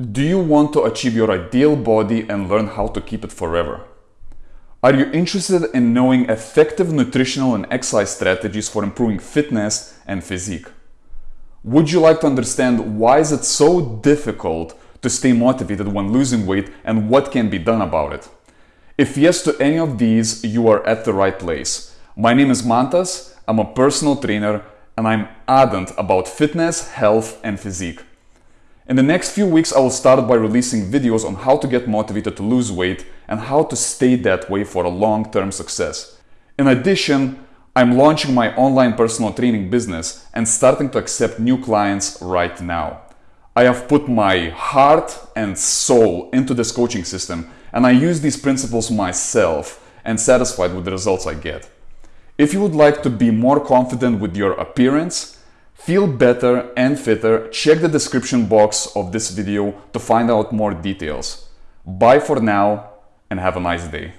Do you want to achieve your ideal body and learn how to keep it forever? Are you interested in knowing effective nutritional and exercise strategies for improving fitness and physique? Would you like to understand why is it so difficult to stay motivated when losing weight and what can be done about it? If yes to any of these, you are at the right place. My name is Mantas, I'm a personal trainer and I'm ardent about fitness, health and physique. In the next few weeks, I will start by releasing videos on how to get motivated to lose weight and how to stay that way for a long-term success. In addition, I'm launching my online personal training business and starting to accept new clients right now. I have put my heart and soul into this coaching system and I use these principles myself and satisfied with the results I get. If you would like to be more confident with your appearance, Feel better and fitter, check the description box of this video to find out more details. Bye for now and have a nice day.